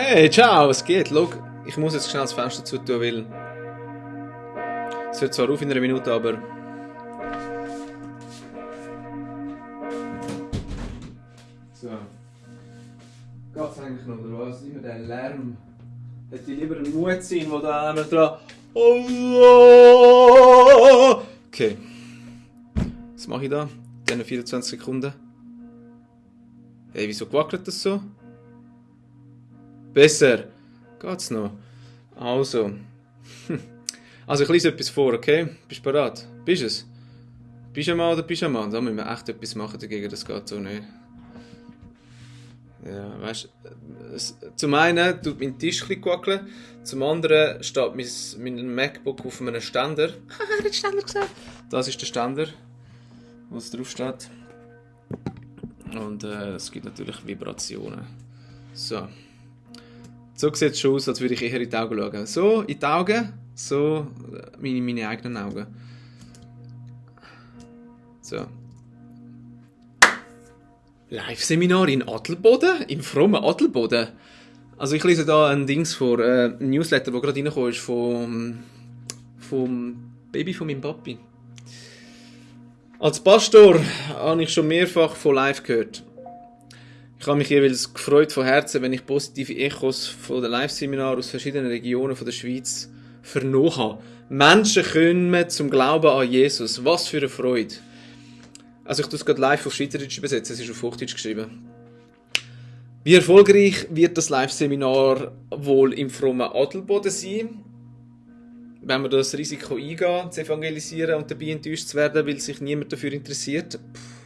Hey, ciao, was geht? Schau, ich muss jetzt schnell das Fenster zu tun, weil es hört zwar auf in einer Minute, aber so. Geht's eigentlich noch, oder was? Immer der Lärm. Hätte ich lieber einen Muezzin, der da einmal dran... Allah! Okay. Was mache ich da? Diese 24 Sekunden. Hey, wieso wackelt das so? Besser. Geht's noch? Also. Also ich lese etwas vor, okay? Bist du bereit? Bist du es? Pyjama oder Pyjama? Da müssen wir echt etwas machen dagegen, das geht so nicht. Ja, weißt du, zum einen tut mein Tisch ein wackeln, zum anderen steht mein, mein MacBook auf einem Ständer. Haha, hat Ständer gesagt. Das ist der Ständer, wo es drauf steht. Und äh, es gibt natürlich Vibrationen. So. So sieht es schon aus, als würde ich eher in die Augen schauen. So, in die Augen, so meine, meine eigenen Augen. So. Live-Seminar in Adelboden? Im frommen Adelboden? Also ich lese da ein Dings vor, äh, ein Newsletter, der gerade reingekommen ist vom, vom Baby von meinem Papi. Als Pastor habe ich schon mehrfach von live gehört. Ich habe mich jeweils gefreut von Herzen, wenn ich positive Echos von den Live-Seminaren aus verschiedenen Regionen der Schweiz vernommen habe. Menschen kommen zum Glauben an Jesus. Was für eine Freude. Also ich tue es gerade live auf Schweizerdeutsch übersetzen, es ist auf Hochdeutsch geschrieben. Wie erfolgreich wird das Live-Seminar wohl im frommen Adelboden sein? Wenn wir das Risiko eingehen, zu evangelisieren und dabei enttäuscht zu werden, weil sich niemand dafür interessiert? Puh.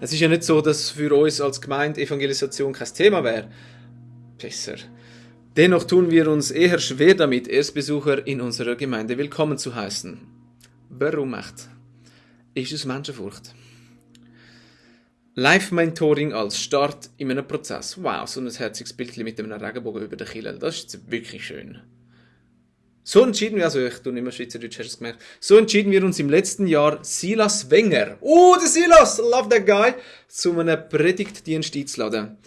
Es ist ja nicht so, dass für uns als Gemeinde Evangelisation kein Thema wäre. Besser. Dennoch tun wir uns eher schwer damit, Erstbesucher in unserer Gemeinde willkommen zu heißen. Warum echt? Ist es Menschenfurcht? Live-Mentoring als Start in einem Prozess. Wow, so ein herziges Bild mit einem Regenbogen über den Kille. Das ist wirklich schön. So entschieden wir, also ich tue nicht mehr Schweizerdeutsch, hast du es gemerkt. So entschieden wir uns im letzten Jahr, Silas Wenger, oh, der Silas, love that guy, zu einem Predigtdienst einzuladen.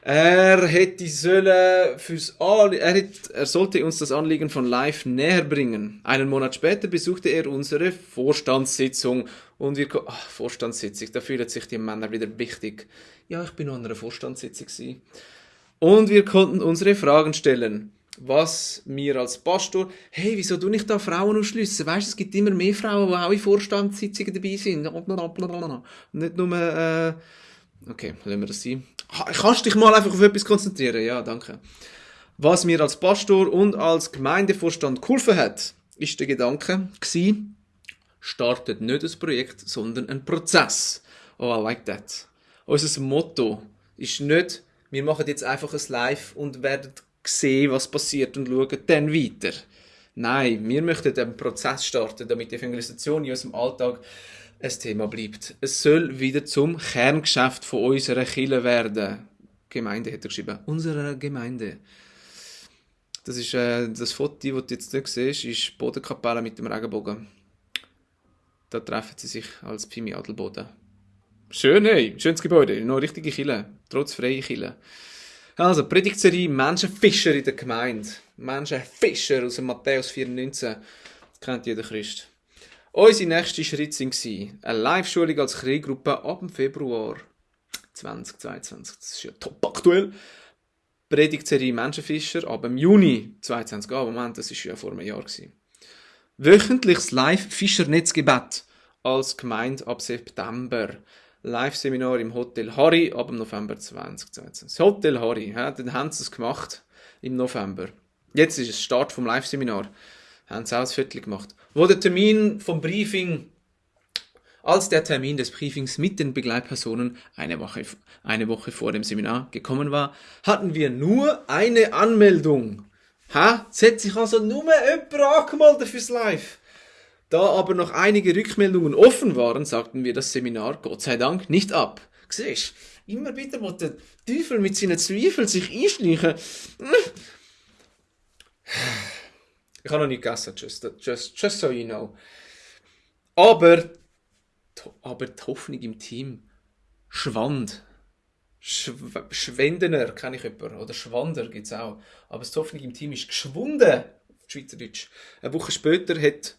Er hätte sollen fürs An er, hätte, er sollte uns das Anliegen von Live näher bringen. Einen Monat später besuchte er unsere Vorstandssitzung und wir ach, Vorstandssitzung, da fühlen sich die Männer wieder wichtig. Ja, ich bin an einer Vorstandssitzung gewesen. Und wir konnten unsere Fragen stellen was mir als Pastor, hey, wieso du nicht da Frauen ausschliessen? Weißt, es gibt immer mehr Frauen, die auch in Vorstandssitzungen dabei sind. Nicht nur, äh, okay, lassen wir das sein. Kannst du dich mal einfach auf etwas konzentrieren? Ja, danke. Was mir als Pastor und als Gemeindevorstand geholfen hat, ist der Gedanke gewesen, startet nicht ein Projekt, sondern ein Prozess. Oh, I like that. Unser Motto ist nicht, wir machen jetzt einfach ein Live und werden sehen, was passiert und schauen dann weiter. Nein, wir möchten einen Prozess starten, damit die Evangelisation in unserem Alltag ein Thema bleibt. Es soll wieder zum Kerngeschäft von unserer Kirche werden. Gemeinde hat er geschrieben. Unserer Gemeinde. Das ist äh, das Foto, das du jetzt nicht siehst, ist Bodenkapelle mit dem Regenbogen. Da treffen sie sich als Pfimi Adelboden. Schön, hey, schönes Gebäude, noch richtige Kille, trotz freie Kille. Also, Predigtserie Menschenfischer in der Gemeinde. Menschenfischer aus dem Matthäus 4,19. Das kennt jeder Christ. Unsere nächste Schritte waren eine Live-Schulung als Kriegruppe ab dem Februar 2022. Das ist ja top aktuell. Predigtserie Menschenfischer ab dem Juni 2022. Ah, Moment, das war ja vor einem Jahr. Wöchentliches Live-Fischernetzgebet als Gemeinde ab September. Live-Seminar im Hotel Harry ab November 2022. Das Hotel Harry, ja, dann haben sie es gemacht im November. Jetzt ist es Start vom Live-Seminar. Haben sie auch Viertel gemacht. Wo der Termin vom Briefing, als der Termin des Briefings mit den Begleitpersonen eine Woche, eine Woche vor dem Seminar gekommen war, hatten wir nur eine Anmeldung. Ha? Es hat sich also nur jemand angemeldet fürs Live. Da aber noch einige Rückmeldungen offen waren, sagten wir das Seminar Gott sei Dank nicht ab. Siehst immer wieder wo der Teufel mit seinen Zweifeln sich einschleichen. Ich habe noch nicht gegessen, just, just, just so you know. Aber, aber die Hoffnung im Team schwand. Schw Schwendener kenne ich jemanden. Oder Schwander gibt es auch. Aber das Hoffnung im Team ist geschwunden. Auf Schweizerdeutsch. Eine Woche später hat,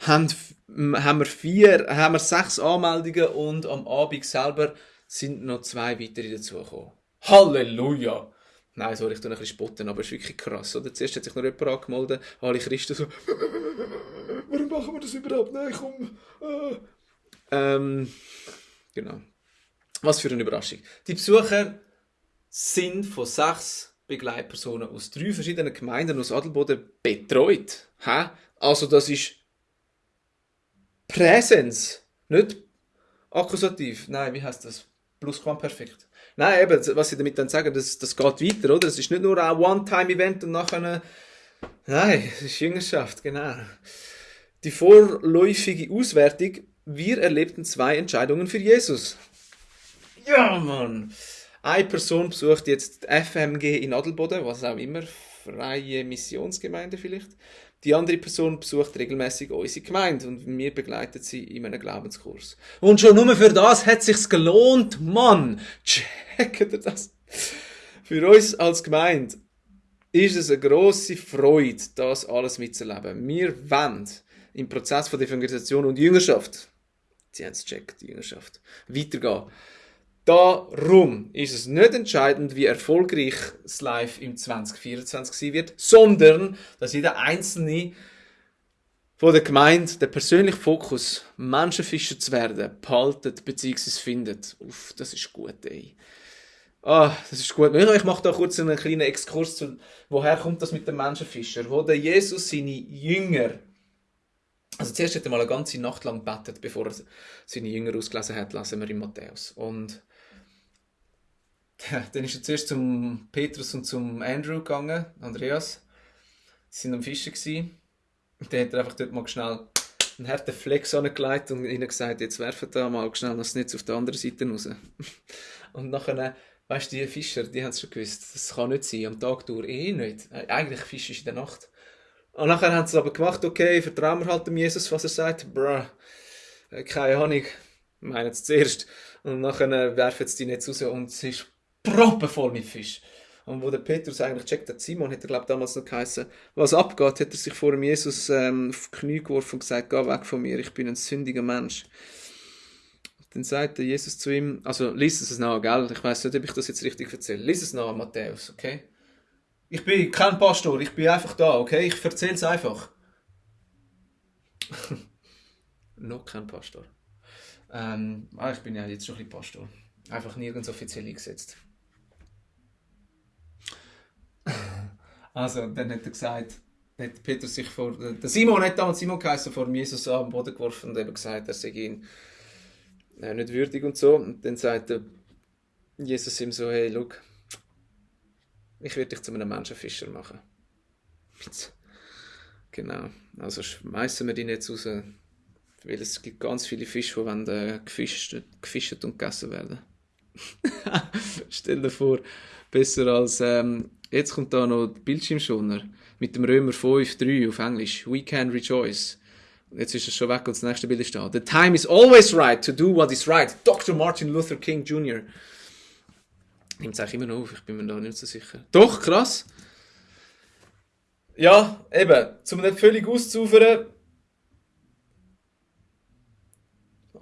haben, haben, wir vier, haben wir sechs Anmeldungen und am Abend selber sind noch zwei weitere dazugekommen. Halleluja! Nein, sorry, ich tue ein bisschen spotten, aber es ist wirklich krass. Oder? Zuerst hat sich noch jemand angemeldet, alle Christen so, warum machen wir das überhaupt? Nein, komm. Äh. Ähm, genau. Was für eine Überraschung. Die Besucher sind von sechs Begleitpersonen aus drei verschiedenen Gemeinden aus Adelboden betreut. Hä? Also das ist Präsens, nicht Akkusativ. Nein, wie heißt das? Plusquamperfekt. Nein, eben, was ich damit dann sagen, das, das geht weiter, oder? Es ist nicht nur ein One-Time-Event und nachher... Nein, es ist Jüngerschaft, genau. Die vorläufige Auswertung. Wir erlebten zwei Entscheidungen für Jesus. Ja, Mann! Eine Person besucht jetzt die FMG in Adelboden, was auch immer, freie Missionsgemeinde vielleicht. Die andere Person besucht regelmäßig unsere Gemeinde und wir begleiten sie in einem Glaubenskurs. Und schon nur für das hat sich's gelohnt, Mann! Checkt ihr das? Für uns als Gemeinde ist es eine grosse Freude, das alles mitzuerleben. Wir wollen im Prozess von Evangelisation und Jüngerschaft, sie haben es gecheckt, Jüngerschaft, weitergehen. Darum ist es nicht entscheidend, wie erfolgreich das Live im 2024 sein wird, sondern dass jeder Einzelne von der Gemeinde den persönlichen Fokus, Menschenfischer zu werden, behaltet bzw. findet. Uff, das ist gut, ey. Ah, das ist gut. Ich mache da kurz einen kleinen Exkurs zu, woher kommt das mit dem Menschenfischer? Wo der Jesus seine Jünger, also zuerst hat er mal eine ganze Nacht lang betet, bevor er seine Jünger ausgelesen hat, lesen wir in Matthäus. Und dann ist er zuerst zum Petrus und zum Andrew gegangen, Andreas. Sie waren am Fischen. Und dann hat er einfach dort mal schnell einen harten Flex angelegt und ihnen gesagt, jetzt werfen da mal schnell das Netz auf der anderen Seite raus. und nachher, weißt du, die Fischer, die haben es schon gewusst, das kann nicht sein, am Tag durch eh nicht. Eigentlich Fisch ist in der Nacht. Und nachher haben sie es aber gemacht, okay, vertrauen wir halt dem Jesus, was er sagt. Bruh, keine Ahnung, meinen es zuerst. Und nachher werfen sie die Netz raus und es ist proppenvoll mit Fisch. Und wo der Petrus eigentlich checkt hat, Simon, hat er glaube damals noch geheißen, was abgeht, hat er sich vor dem Jesus ähm, auf die Knie geworfen und gesagt, geh weg von mir, ich bin ein sündiger Mensch. Dann sagt Jesus zu ihm, also lies es nach, gell? Ich weiß nicht, ob ich das jetzt richtig erzähle. Lies es nach, Matthäus, okay? Ich bin kein Pastor, ich bin einfach da, okay? Ich erzähle es einfach. noch kein Pastor. Ähm, ah, ich bin ja jetzt schon ein bisschen Pastor. Einfach nirgends offiziell eingesetzt. Also, dann hat er gesagt, hat Petrus sich vor, der Simon hat damals Simon geheißen, vor Jesus am Boden geworfen und eben gesagt, er sei ihn äh, nicht würdig und so. Und dann sagte Jesus ihm so, hey, look, ich werde dich zu einem Menschenfischer machen. Genau, also schmeißen wir ihn jetzt raus, weil es gibt ganz viele Fische, die wollen, äh, gefischt, gefischt und gegessen werden. Stell dir vor, besser als ähm, Jetzt kommt da noch der Bildschirmschoner mit dem Römer 5,3 auf Englisch. We can rejoice. Jetzt ist es schon weg und das nächste Bild ist da. The time is always right to do what is right. Dr. Martin Luther King Jr. Nimmt es eigentlich immer noch auf, ich bin mir da nicht so sicher. Doch, krass. Ja, eben, um nicht völlig auszuufern,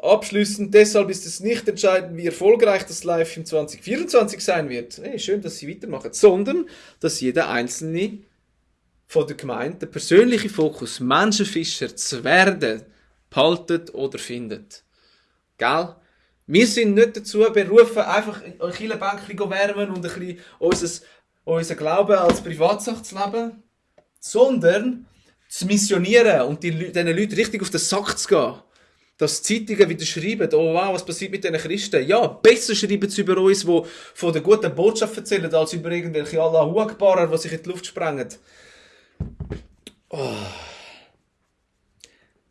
Abschließend deshalb ist es nicht entscheidend, wie erfolgreich das Live im 2024 sein wird. Hey, schön, dass Sie weitermachen. Sondern, dass jeder Einzelne von der Gemeinde den persönlichen Fokus, Menschenfischer zu werden, behaltet oder findet. Gell? Wir sind nicht dazu berufen, einfach in ein Bänkchen wärmen und ein bisschen unser, unser Glauben als Privatsache zu leben, sondern zu missionieren und die, diesen Leuten richtig auf den Sack zu gehen dass Zeitungen wieder schreiben, oh wow, was passiert mit diesen Christen? Ja, besser schreiben sie über uns, die von der guten Botschaft erzählen, als über irgendwelche Allahu Akbarer, die sich in die Luft sprengen. Oh.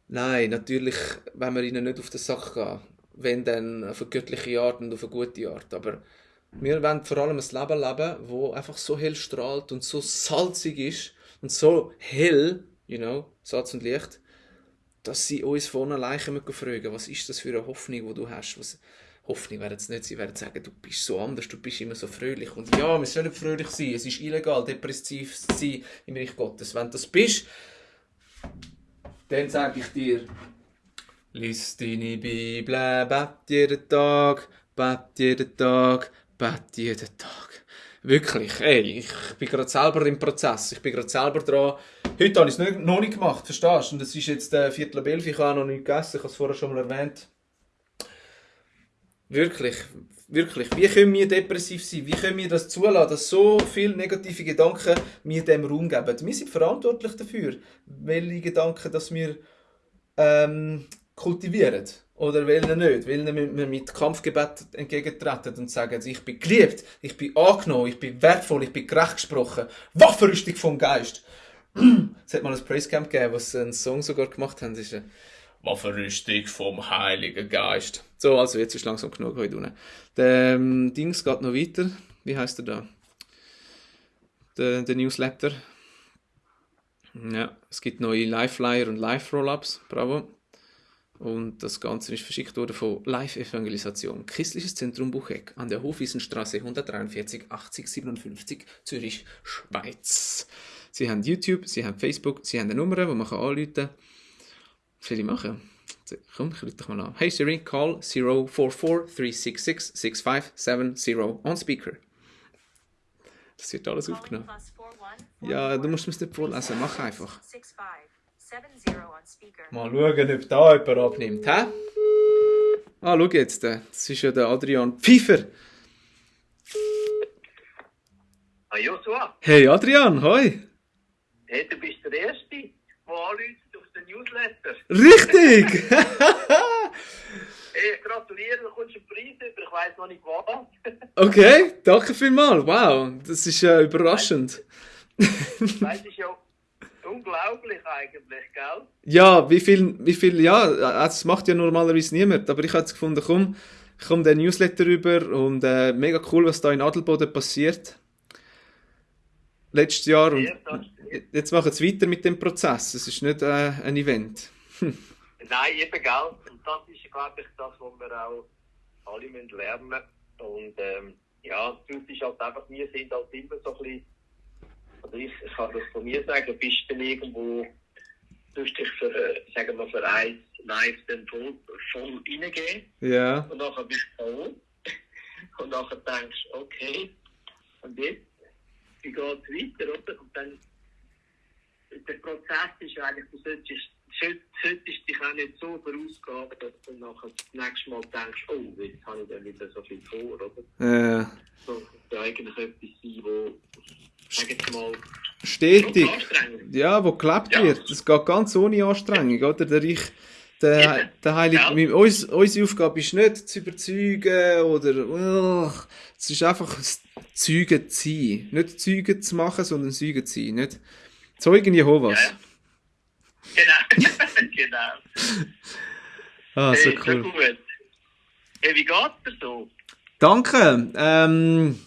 Nein, natürlich, wenn wir ihnen nicht auf den Sack gehen, wenn dann auf eine göttliche Art und auf eine gute Art. Aber wir wollen vor allem ein Leben leben, wo einfach so hell strahlt und so salzig ist und so hell, you know, Salz und Licht, dass sie uns von alleine fragen was ist das für eine Hoffnung, die du hast? Was, Hoffnung werden es nicht. Sie werden sagen, du bist so anders, du bist immer so fröhlich. Und ja, wir sollen fröhlich sein. Es ist illegal, depressiv zu sein im Reich Gottes. Wenn du das bist, dann sage ich dir, lies deine Bibel, bet jeden Tag, bet jeden Tag, bet jeden Tag. Wirklich, ey, ich bin gerade selber im Prozess. Ich bin gerade selber dran. Heute habe ich es noch nicht gemacht, verstehst du? Und es ist jetzt äh, Viertel ab elf, ich habe noch nicht gegessen, ich habe es vorher schon mal erwähnt. Wirklich, wirklich. Wie können wir depressiv sein? Wie können wir das zulassen, dass so viele negative Gedanken mir dem Raum geben? Wir sind verantwortlich dafür, welche Gedanken dass wir ähm, kultivieren. Oder welche nicht. Welche wir mit Kampfgebet entgegentreten und sagen, ich bin geliebt, ich bin angenommen, ich bin wertvoll, ich bin gerecht gesprochen. Waffenrüstung vom Geist. Es hat mal ein Praisecamp gegeben, wo sie einen Song sogar gemacht haben. Das ist eine Waffenrüstung vom Heiligen Geist. So, also jetzt ist langsam genug heute unten. Der ähm, Dings geht noch weiter. Wie heißt er da? Der, der Newsletter. Ja, es gibt neue Live-Flyer und Live-Roll-Ups. Bravo. Und das Ganze ist verschickt worden von Live-Evangelisation. Christliches Zentrum Bucheck an der Hofwiesenstraße 143 80 57 Zürich, Schweiz. Sie haben YouTube, sie haben Facebook, sie haben eine Nummer, wo man anrufen kann. Was soll ich machen? Komm, ich rufe dich mal an. Hey Siri, call 044 366 6570 on speaker. Das wird alles aufgenommen. Ja, du musst es nicht vorlesen, mach einfach. Mal schauen, ob da jemand abnimmt. Hä? Ah, schau jetzt, das ist ja der Adrian Pfeiffer. Ah, Joshua. Hey Adrian, hoi. Hey, du bist der Erste, der anruft auf den Newsletter. Richtig! hey, gratuliere, du kommst einen Preis über, ich weiss noch nicht was. okay, danke vielmals. Wow, das ist äh, überraschend. das ist ja unglaublich eigentlich, gell? Ja, wie viel, wie viel, ja, das macht ja normalerweise niemand, aber ich habe gefunden, komm, ich komme den Newsletter rüber und äh, mega cool, was da in Adelboden passiert. Letztes Jahr und jetzt machen sie weiter mit dem Prozess. Es ist nicht äh, ein Event. Nein, eben, gell? Und das ist, glaube ich, das, was wir auch alle müssen lernen müssen. Und ähm, ja, das ist halt einfach, wir sind halt immer so ein bisschen also ich, ich kann das von mir sagen, bist du dann irgendwo, tust dich für, äh, sagen wir, für eins live dann voll, voll reingehen. Ja. Und nachher bist du voll. Und nachher denkst du, okay, und jetzt, wie geht es weiter, oder? Und dann, der Prozess ist eigentlich, du solltest, solltest dich auch nicht so vorausgehen, dass du nachher das nächste Mal denkst, oh, jetzt habe ich dann wieder so viel vor, oder? Ja. So, sollte eigentlich etwas sein, wo mal, stetig, ja, wo gelebt ja. wird. Das geht ganz ohne Anstrengung, oder? Der ich, der, der Heilige, ja. uns, unsere Aufgabe ist nicht zu überzeugen oder, uh, es ist einfach Zeugen zu sein. Nicht Zeugen zu machen, sondern Zeugen zu sein. Nicht Zeugen Jehovas. Ja. Genau, genau. Ah, so hey, cool. So gut. Hey, wie geht's dir so? Danke. Ähm,